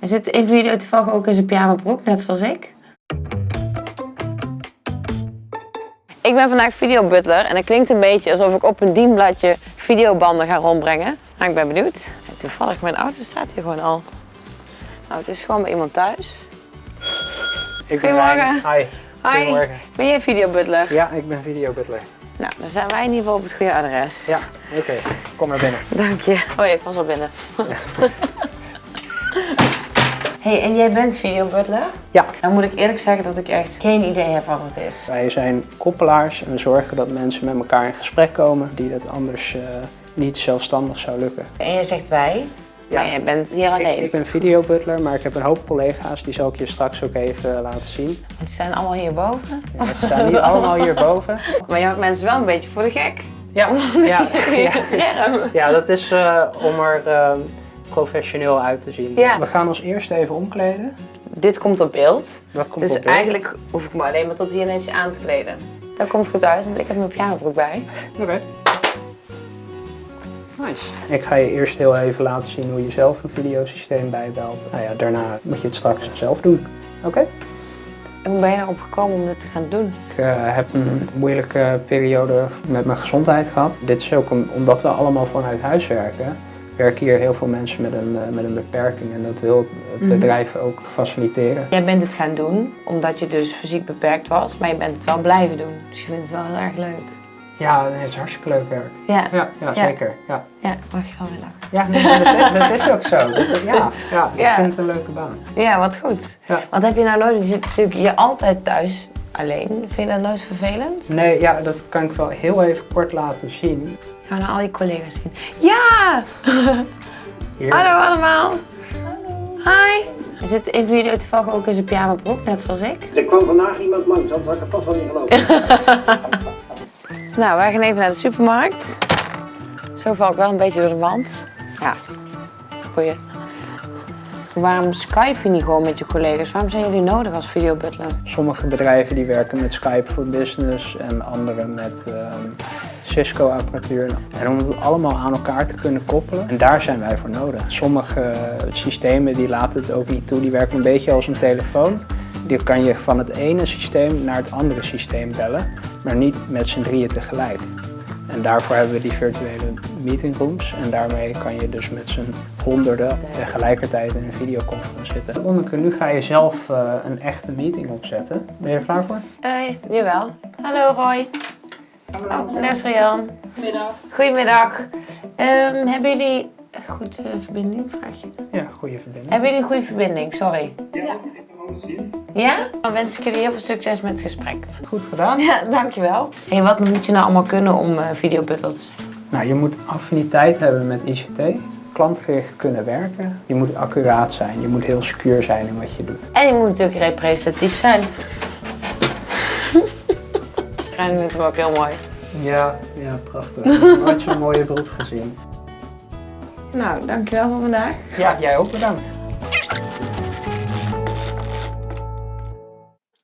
Hij zit in video toevallig ook in zijn pyjama broek, net zoals ik. Ik ben vandaag videobutler en het klinkt een beetje alsof ik op een dienbladje videobanden ga rondbrengen. Maar ik ben benieuwd. En toevallig, mijn auto staat hier gewoon al. Nou, het is gewoon bij iemand thuis. Ik ben Goedemorgen. Hi. Hi, Goedemorgen. ben jij videobutler? Ja, ik ben videobutler. Nou, dan zijn wij in ieder geval op het goede adres. Ja, oké. Kom maar binnen. Dank je. Oh ja, ik was al binnen. hey, en jij bent videobutler? Ja, Dan moet ik eerlijk zeggen dat ik echt geen idee heb wat het is. wij zijn koppelaars en we zorgen dat mensen met elkaar in gesprek komen die dat anders eh, niet zelfstandig zou lukken. En jij zegt wij, maar jij bent hier alleen. ik ben videobutler, maar ik heb een hoop collega's, die zal ik je straks ook even laten zien. Ze zijn allemaal hierboven. Ja, ze staan niet allemaal hierboven. Maar je houdt mensen wel een beetje voor de gek. Ja, ja, Ja. ja. Ja dat is eh, om er eh, professioneel uit te zien. Ja. We gaan ons eerst even omkleden. Dit komt op beeld. Dat komt Dus op beeld. eigenlijk hoef ik me alleen maar tot hier netjes aan te kleden. Dat komt goed uit, want ik heb mijn pyjamabroek bij. Oké. Nice. Ik ga je eerst heel even laten zien hoe je zelf een videosysteem bijbelt. Nou ja, daarna moet je het straks zelf doen. Oké? En hoe ben je erop gekomen om dit te gaan doen? Ik eh, heb een moeilijke periode met mijn gezondheid gehad. Dit is ook om- omdat we allemaal vanuit huis werken. Werken hier heel veel mensen met een, eh, met een beperking en dat wil het Mhm. bedrijf ook faciliteren. Jij bent het gaan doen omdat je dus fysiek beperkt was, maar je bent het wel blijven doen. Dus je vindt het wel heel erg leuk. Ja, het is hartstikke leuk werk. Ja, Ja, ja, Ja. zeker. Ja, ja mag je wel willen. ja nee, dat, is, dat is ook zo. Ja, ja, ik Ja. vind het een leuke baan. Ja, wat goed. Ja. Wat heb je nou nooit? Je zit natuurlijk je altijd thuis alleen. Vind je dat nooit vervelend? Nee, ja, dat kan ik wel heel even kort laten zien. Ga naar al je collega's zien. Ja! Hier. Hallo allemaal. Hallo. Hi. Zit in video toevallig ook in zijn pyjama broek, net zoals ik. Er kwam vandaag iemand langs, anders had ik er vast wel niet geloven. Nou, wij gaan even naar de supermarkt. Zo val ik wel een beetje door de wand. Ja, goeie. Waarom Skype je niet gewoon met je collega's? Waarom zijn jullie nodig als videobutler? Sommige bedrijven die werken met Skype voor Business en andere met ehm, Cisco-apparatuur. En om het allemaal aan elkaar te kunnen koppelen, en daar zijn wij voor nodig. Sommige systemen die laten het ook niet toe, die werken een beetje als een telefoon. Die kan je van het ene systeem naar het andere systeem bellen, maar niet met z'n drieën tegelijk. En daarvoor hebben we die virtuele meetingrooms. En daarmee kan je dus met z'n honderden tegelijkertijd in een videoconference zitten. Lonneke, nu ga je zelf eh, een echte meeting opzetten. Ben je er klaar voor? Eh, jawel. Hallo Roy. Oh, daar is Rian. Goedemiddag. Goedemiddag. Ehm, hebben jullie een goede verbinding? Vraag je. Ja, goede verbinding. Hebben jullie een goede verbinding? Sorry. Ja, ik kan alles zien. Ja? Dan wens ik jullie heel veel succes met het gesprek. Goed gedaan. Ja, dankjewel. En wat moet je nou allemaal kunnen om uh, videobutler te zijn? Nou, je moet affiniteit hebben met ICT. Klantgericht kunnen werken. Je moet accuraat zijn. Je moet heel secuur zijn in wat je doet. En je moet natuurlijk representatief zijn. En vindt hem ook heel mooi. Ja, ja, prachtig. Nooit zo'n mooie beroep gezien. Nou, dankjewel voor vandaag. Ja, jij ook bedankt.